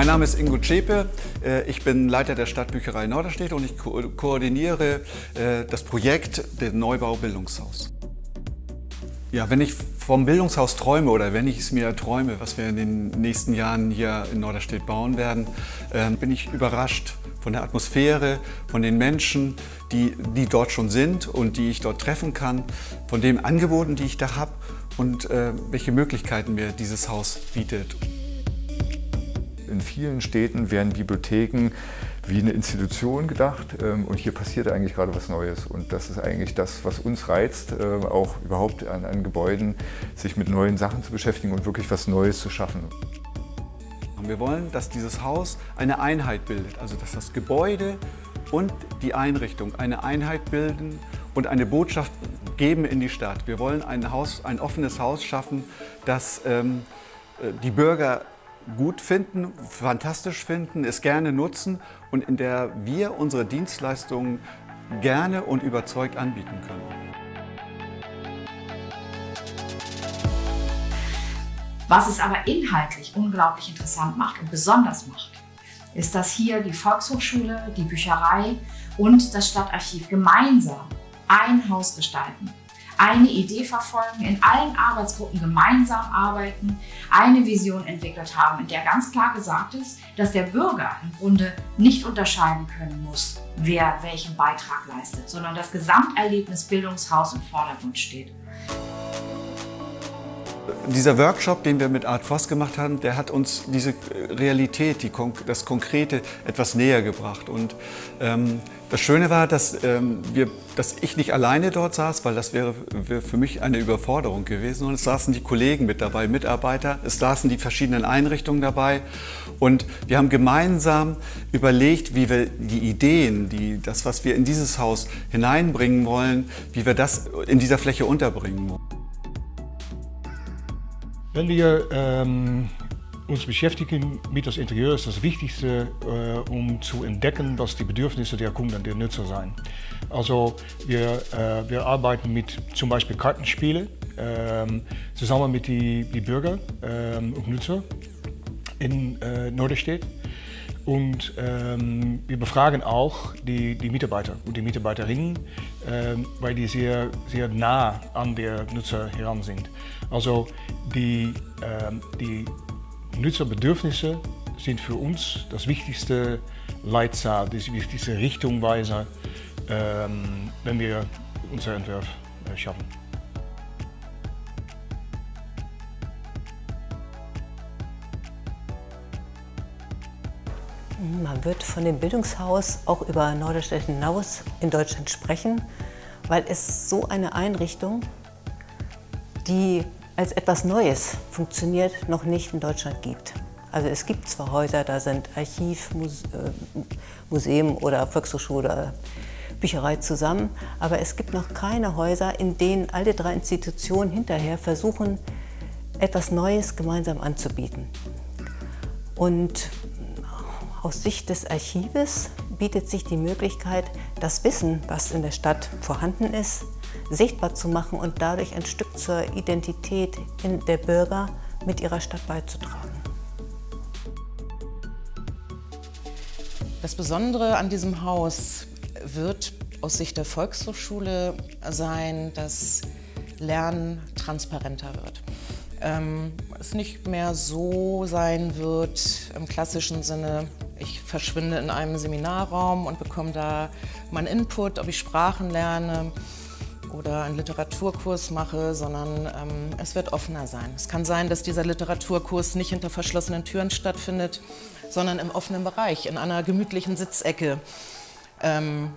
Mein Name ist Ingo Zschäpe, äh, ich bin Leiter der Stadtbücherei Norderstedt und ich ko koordiniere äh, das Projekt der Neubau Bildungshaus. Ja, wenn ich vom Bildungshaus träume oder wenn ich es mir träume, was wir in den nächsten Jahren hier in Norderstedt bauen werden, ähm, bin ich überrascht von der Atmosphäre, von den Menschen, die, die dort schon sind und die ich dort treffen kann, von den Angeboten, die ich da habe und äh, welche Möglichkeiten mir dieses Haus bietet. In vielen Städten werden Bibliotheken wie eine Institution gedacht ähm, und hier passiert eigentlich gerade was Neues. Und das ist eigentlich das, was uns reizt, äh, auch überhaupt an, an Gebäuden sich mit neuen Sachen zu beschäftigen und wirklich was Neues zu schaffen. Wir wollen, dass dieses Haus eine Einheit bildet, also dass das Gebäude und die Einrichtung eine Einheit bilden und eine Botschaft geben in die Stadt. Wir wollen ein, Haus, ein offenes Haus schaffen, das ähm, äh, die Bürger gut finden, fantastisch finden, es gerne nutzen und in der wir unsere Dienstleistungen gerne und überzeugt anbieten können. Was es aber inhaltlich unglaublich interessant macht und besonders macht, ist, dass hier die Volkshochschule, die Bücherei und das Stadtarchiv gemeinsam ein Haus gestalten eine Idee verfolgen, in allen Arbeitsgruppen gemeinsam arbeiten, eine Vision entwickelt haben, in der ganz klar gesagt ist, dass der Bürger im Grunde nicht unterscheiden können muss, wer welchen Beitrag leistet, sondern das Gesamterlebnis Bildungshaus im Vordergrund steht. Dieser Workshop, den wir mit Art Voss gemacht haben, der hat uns diese Realität, die, das Konkrete etwas näher gebracht. Und ähm, das Schöne war, dass, ähm, wir, dass ich nicht alleine dort saß, weil das wäre, wäre für mich eine Überforderung gewesen. Und es saßen die Kollegen mit dabei, Mitarbeiter, es saßen die verschiedenen Einrichtungen dabei. Und wir haben gemeinsam überlegt, wie wir die Ideen, die, das, was wir in dieses Haus hineinbringen wollen, wie wir das in dieser Fläche unterbringen wollen. Wenn wir ähm, uns beschäftigen mit das Interieur, ist das Wichtigste, äh, um zu entdecken, was die Bedürfnisse der Kunden, der Nutzer sind. Also wir, äh, wir arbeiten mit zum Beispiel Kartenspielen ähm, zusammen mit den die Bürger ähm, und Nutzer in äh, Norderstedt. Und ähm, wir befragen auch die, die Mitarbeiter und die Mitarbeiterinnen, ähm, weil die sehr, sehr nah an der Nutzer heran sind. Also die, ähm, die Nutzerbedürfnisse sind für uns das wichtigste Leitzahl, das wichtigste Richtungweiser, ähm, wenn wir unser Entwurf äh, schaffen. Man wird von dem Bildungshaus auch über Norderstedt hinaus in Deutschland sprechen, weil es so eine Einrichtung, die als etwas Neues funktioniert, noch nicht in Deutschland gibt. Also es gibt zwar Häuser, da sind Archiv, äh, Museum oder Volkshochschule, oder Bücherei zusammen, aber es gibt noch keine Häuser, in denen alle drei Institutionen hinterher versuchen, etwas Neues gemeinsam anzubieten. Und aus Sicht des Archives bietet sich die Möglichkeit, das Wissen, was in der Stadt vorhanden ist, sichtbar zu machen und dadurch ein Stück zur Identität der Bürger mit ihrer Stadt beizutragen. Das Besondere an diesem Haus wird aus Sicht der Volkshochschule sein, dass Lernen transparenter wird ähm, es nicht mehr so sein wird im klassischen Sinne, ich verschwinde in einem Seminarraum und bekomme da meinen Input, ob ich Sprachen lerne oder einen Literaturkurs mache, sondern ähm, es wird offener sein. Es kann sein, dass dieser Literaturkurs nicht hinter verschlossenen Türen stattfindet, sondern im offenen Bereich, in einer gemütlichen Sitzecke. Ähm,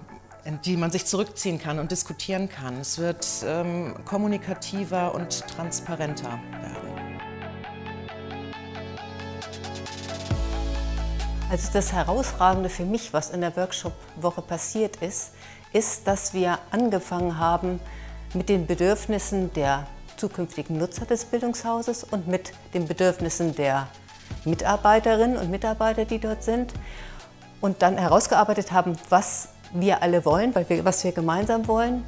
in die man sich zurückziehen kann und diskutieren kann. Es wird ähm, kommunikativer und transparenter Also das Herausragende für mich, was in der Workshop-Woche passiert ist, ist, dass wir angefangen haben mit den Bedürfnissen der zukünftigen Nutzer des Bildungshauses und mit den Bedürfnissen der Mitarbeiterinnen und Mitarbeiter, die dort sind und dann herausgearbeitet haben, was wir alle wollen, weil wir, was wir gemeinsam wollen.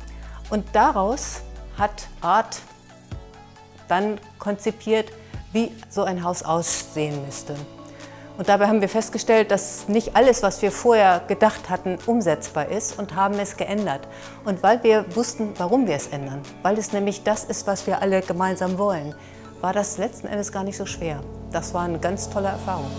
Und daraus hat Art dann konzipiert, wie so ein Haus aussehen müsste. Und dabei haben wir festgestellt, dass nicht alles, was wir vorher gedacht hatten, umsetzbar ist und haben es geändert. Und weil wir wussten, warum wir es ändern, weil es nämlich das ist, was wir alle gemeinsam wollen, war das letzten Endes gar nicht so schwer. Das war eine ganz tolle Erfahrung.